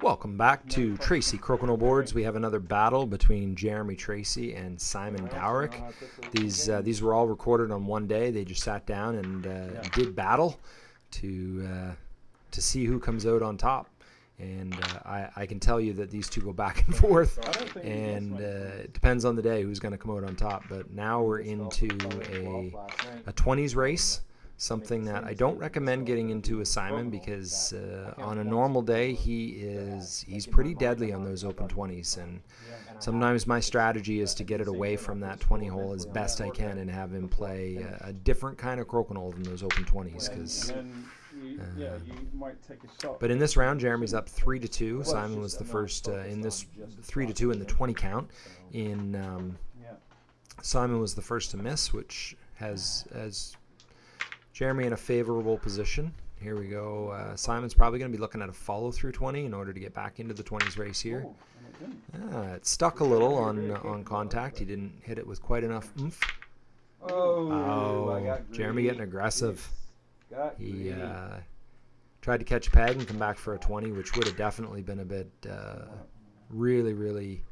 Welcome back to Tracy Crokinole Boards. We have another battle between Jeremy Tracy and Simon Dowrick. These uh, these were all recorded on one day. They just sat down and uh, did battle to uh, to see who comes out on top. And uh, I, I can tell you that these two go back and forth, and uh, it depends on the day who's going to come out on top. But now we're into a a 20s race something that I don't recommend getting into with Simon because uh, on a normal day he is he's pretty deadly on those open 20s and sometimes my strategy is to get it away from that 20 hole as best I can and have him play a, a different kind of crokinole than those open 20s because uh, but in this round Jeremy's up 3 to 2 Simon was the first uh, in this 3 to 2 in the 20 count in um, Simon was the first to miss which has has Jeremy in a favorable position. Here we go. Uh, Simon's probably going to be looking at a follow through 20 in order to get back into the 20s race here. Uh, it stuck a little on on contact. He didn't hit it with quite enough oomph. Oh, oh Jeremy getting aggressive. He uh, tried to catch a peg and come back for a 20, which would have definitely been a bit uh, really, really Oh,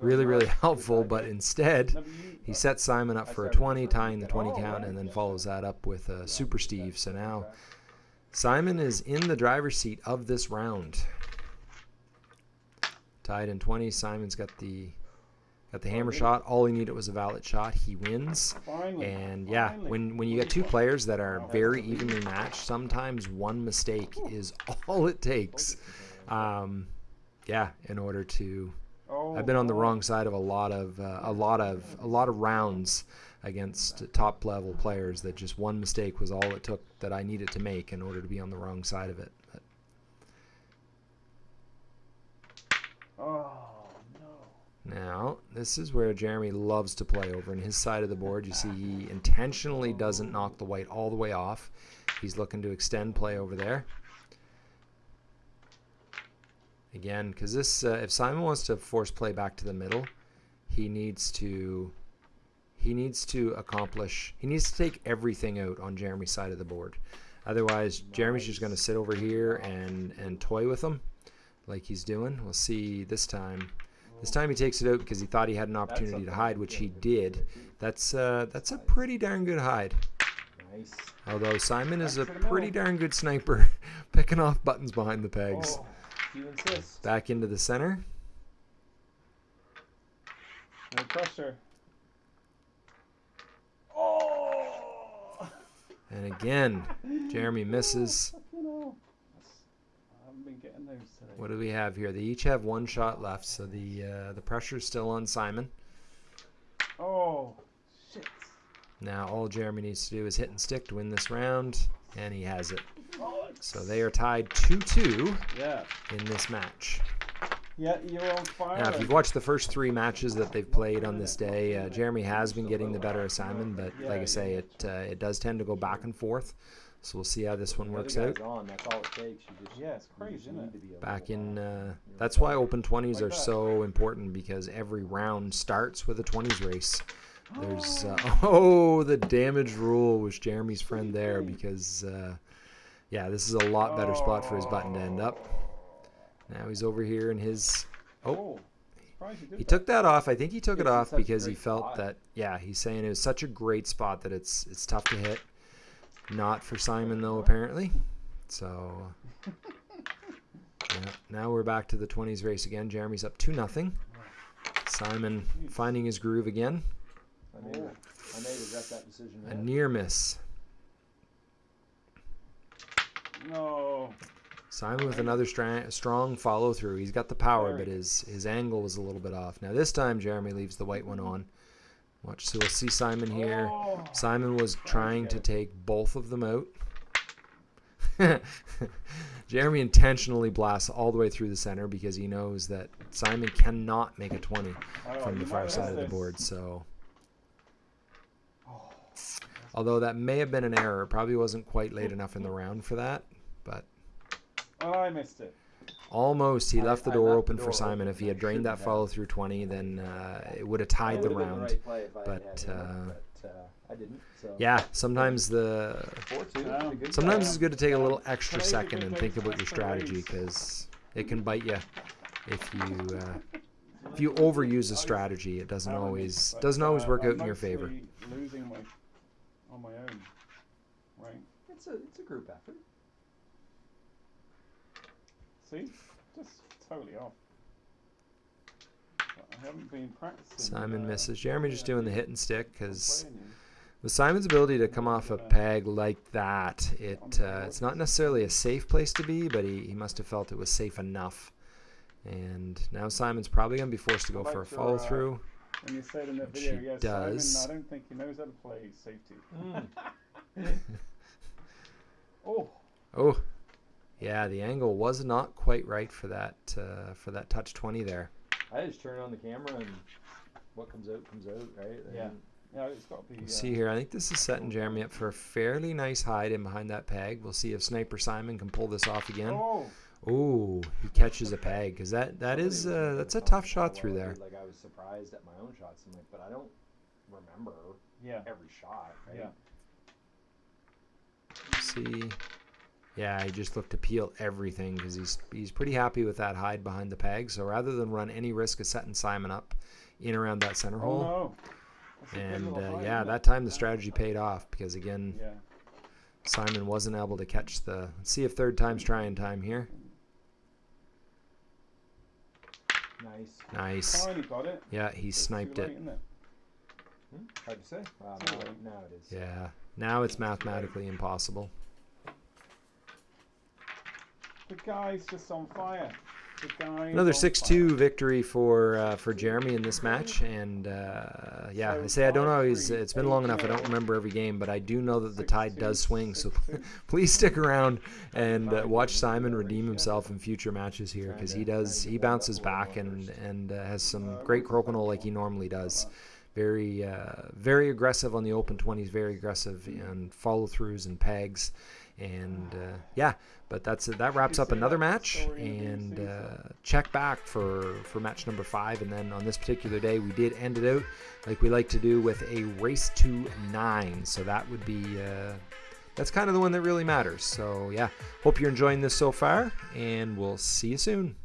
really, really helpful, but instead he sets Simon up for a 20, tying the 20 count, and then follows that up with a Super Steve. So now Simon is in the driver's seat of this round. Tied in 20. Simon's got the got the hammer shot. All he needed was a valid shot. He wins. And yeah, when when you get two players that are very evenly matched, sometimes one mistake is all it takes. Um, yeah, in order to I've been on the wrong side of a lot of uh, a lot of a lot of rounds against top level players that just one mistake was all it took that I needed to make in order to be on the wrong side of it. But oh no. Now, this is where Jeremy loves to play over in his side of the board. You see he intentionally doesn't knock the white all the way off. He's looking to extend play over there. Again, because this, uh, if Simon wants to force play back to the middle, he needs to, he needs to accomplish, he needs to take everything out on Jeremy's side of the board. Otherwise, Jeremy's just going to sit over here and, and toy with him like he's doing. We'll see this time. This time he takes it out because he thought he had an opportunity to hide, which he did. That's uh, that's a pretty darn good hide. Nice. Although Simon is a pretty darn good sniper, picking off buttons behind the pegs. Oh. You insist. Back into the center. No pressure. Oh! And again, Jeremy misses. What do we have here? They each have one shot left, so the uh, the pressure's still on Simon. Oh, shit. Now all Jeremy needs to do is hit and stick to win this round, and he has it. So they are tied 2-2 yeah. in this match. Yeah, you're on fire. Now, if you've watched the first three matches that they've played on this day, uh, Jeremy has been getting the better of Simon, but like I say, it uh, it does tend to go back and forth. So we'll see how this one works out. Gone, that's all it takes. yeah, it's crazy, isn't it? Back in, uh, that's why open 20s are so important because every round starts with a 20s race. There's, uh, oh, the damage rule was Jeremy's friend there because uh, yeah, this is a lot better spot for his button to end up. Now he's over here in his... Oh, oh he took that off. I think he took it off because he felt that, yeah, he's saying it was such a great spot that it's it's tough to hit. Not for Simon, though, apparently. So, yeah, now we're back to the 20s race again. Jeremy's up 2 nothing. Simon finding his groove again. I may, I may regret that decision. A near miss. No. Simon with another strong follow through. He's got the power, but his his angle was a little bit off. Now this time Jeremy leaves the white one on. Watch, so we'll see Simon here. Oh. Simon was trying to take both of them out. Jeremy intentionally blasts all the way through the center because he knows that Simon cannot make a 20 from the far side of the board. So, although that may have been an error, probably wasn't quite late enough in the round for that but oh, I missed it. Almost, he left the door open for Simon. If he had drained that follow through 20, then uh, it would have tied the round. But uh, yeah, sometimes the sometimes it's good to take a little extra second and think about your strategy because it can bite you if you uh, if you overuse a strategy. It doesn't always doesn't always uh, work out in your favor. Mostly Losing my on my own, right? It's a it's a group effort. See, just totally off. But I haven't been practicing. Simon uh, misses. Jeremy just doing the hit and stick because with Simon's ability to come off a peg like that, it uh, it's not necessarily a safe place to be, but he, he must have felt it was safe enough. And now Simon's probably gonna be forced to go for a about your, follow uh, through. When you said in that video, he yes, does. Simon, I don't think he knows how to play safety. Mm. Oh, Oh, yeah, the angle was not quite right for that uh, for that touch twenty there. I just turn on the camera and what comes out comes out, right? Yeah. And yeah, it's got to be. We'll uh, see here. I think this is setting Jeremy up for a fairly nice hide in behind that peg. We'll see if Sniper Simon can pull this off again. Oh, Ooh, he catches a peg because that that is uh, that's a tough shot through there. Like I was surprised at my own shots. I'm like, but I don't remember yeah, every shot, right? yeah. See, yeah, he just looked to peel everything because he's he's pretty happy with that hide behind the peg. So rather than run any risk of setting Simon up in around that center Oh hole, no. That's a good and uh, hide, yeah, isn't that time the strategy paid off because again, Yeah. Simon wasn't able to catch the. Let's see if third time's trying time here. Nice. Nice. Finally got it. Yeah, he It's too sniped late, it? Hmm? Hard to say. Wow, now, now it is. Yeah. Now it's mathematically impossible. The guy's just on fire. Another six-two victory for uh, for Jeremy in this match, and uh, yeah, I say I don't three, it's been long enough. I don't remember every game, but I do know that the tide does swing. So please stick around and uh, watch Simon redeem himself in future matches here because he does. He bounces back and and uh, has some great crokinole like he normally does. Very uh, very aggressive on the open twenties. Very aggressive and follow throughs and pegs. And uh, yeah, but that's it. That wraps up another match. And uh, check back for for match number five. And then on this particular day, we did end it out like we like to do with a race to nine. So that would be. Uh, that's kind of the one that really matters. So, yeah, hope you're enjoying this so far, and we'll see you soon.